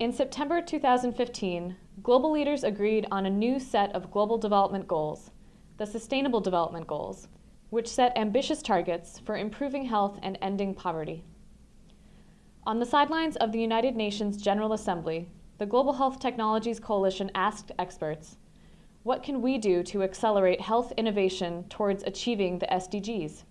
In September 2015, global leaders agreed on a new set of global development goals, the Sustainable Development Goals, which set ambitious targets for improving health and ending poverty. On the sidelines of the United Nations General Assembly, the Global Health Technologies Coalition asked experts, what can we do to accelerate health innovation towards achieving the SDGs?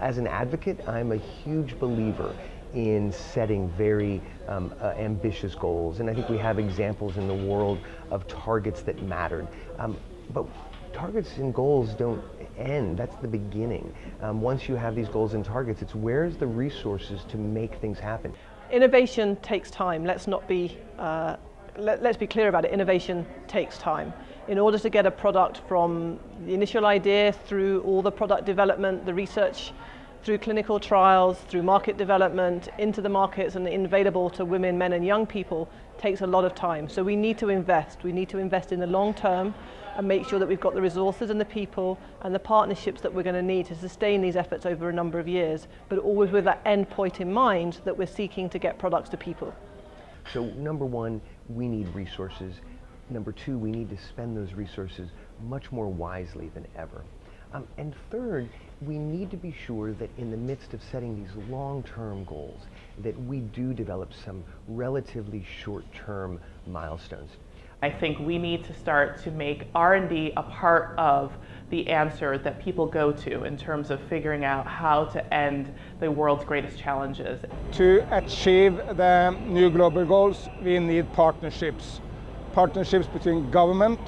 As an advocate, I'm a huge believer in setting very um, uh, ambitious goals. And I think we have examples in the world of targets that mattered. Um, but targets and goals don't end, that's the beginning. Um, once you have these goals and targets, it's where's the resources to make things happen. Innovation takes time, let's not be, uh, let, us be clear about it, innovation takes time. In order to get a product from the initial idea through all the product development, the research through clinical trials, through market development, into the markets and available to women, men and young people takes a lot of time. So we need to invest. We need to invest in the long term and make sure that we've got the resources and the people and the partnerships that we're going to need to sustain these efforts over a number of years, but always with that end point in mind that we're seeking to get products to people. So number one, we need resources. Number two, we need to spend those resources much more wisely than ever. Um, and third, we need to be sure that in the midst of setting these long-term goals, that we do develop some relatively short-term milestones. I think we need to start to make R&D a part of the answer that people go to in terms of figuring out how to end the world's greatest challenges. To achieve the new global goals, we need partnerships. Partnerships between government,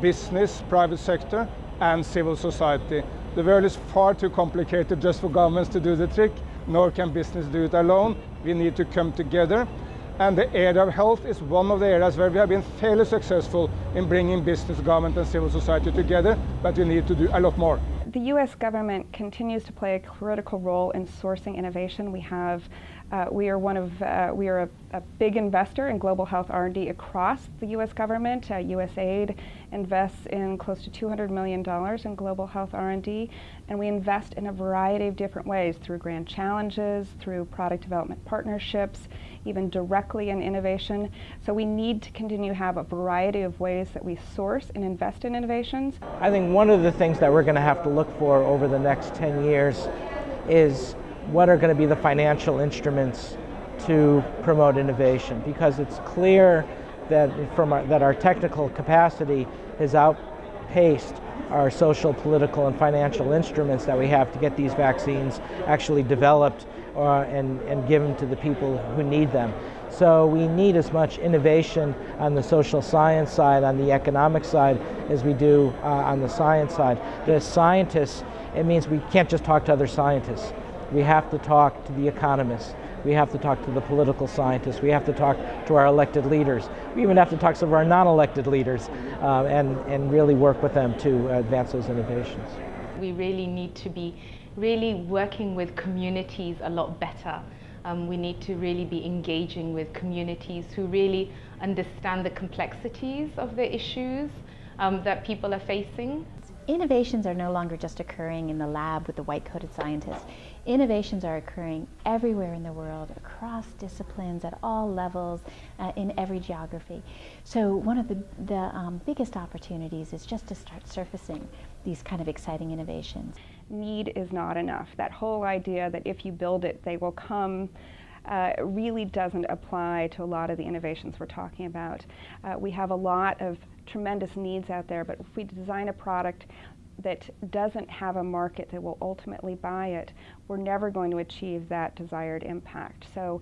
business, private sector, and civil society. The world is far too complicated just for governments to do the trick, nor can business do it alone. We need to come together. And the area of health is one of the areas where we have been fairly successful in bringing business, government and civil society together, but we need to do a lot more. The U.S. government continues to play a critical role in sourcing innovation. We have uh, we are one of, uh, we are a, a, big investor in global health R&D across the U.S. government. Uh, USAID invests in close to $200 million in global health R&D, and we invest in a variety of different ways through grand challenges, through product development partnerships, even directly in innovation. So we need to continue to have a variety of ways that we source and invest in innovations. I think one of the things that we're going to have to look for over the next 10 years is what are going to be the financial instruments to promote innovation because it's clear that from our, that our technical capacity has outpaced our social, political, and financial instruments that we have to get these vaccines actually developed uh, and, and given to the people who need them. So we need as much innovation on the social science side, on the economic side, as we do uh, on the science side. The scientists, it means we can't just talk to other scientists. We have to talk to the economists. We have to talk to the political scientists. We have to talk to our elected leaders. We even have to talk to some of our non-elected leaders uh, and, and really work with them to advance those innovations. We really need to be really working with communities a lot better. Um, we need to really be engaging with communities who really understand the complexities of the issues um, that people are facing. Innovations are no longer just occurring in the lab with the white-coated scientists. Innovations are occurring everywhere in the world, across disciplines, at all levels, uh, in every geography. So one of the, the um, biggest opportunities is just to start surfacing these kind of exciting innovations. Need is not enough. That whole idea that if you build it, they will come uh, really doesn't apply to a lot of the innovations we're talking about. Uh, we have a lot of tremendous needs out there, but if we design a product that doesn't have a market that will ultimately buy it, we're never going to achieve that desired impact. So,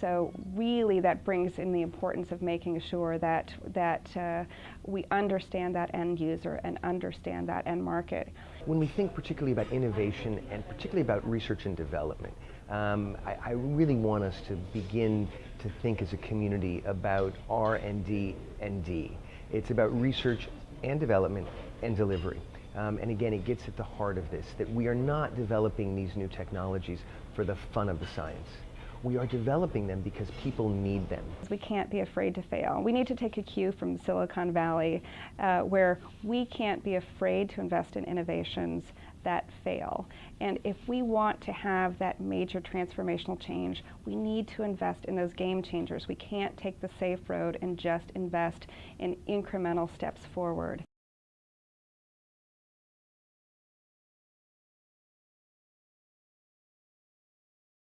so really that brings in the importance of making sure that, that uh, we understand that end user and understand that end market. When we think particularly about innovation and particularly about research and development, um, I, I really want us to begin to think as a community about R&D and D. It's about research and development and delivery. Um, and again, it gets at the heart of this, that we are not developing these new technologies for the fun of the science. We are developing them because people need them. We can't be afraid to fail. We need to take a cue from Silicon Valley uh, where we can't be afraid to invest in innovations that fail. And if we want to have that major transformational change, we need to invest in those game changers. We can't take the safe road and just invest in incremental steps forward.